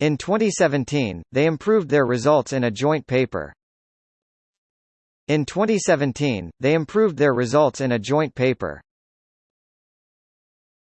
In 2017, they improved their results in a joint paper. In 2017, they improved their results in a joint paper.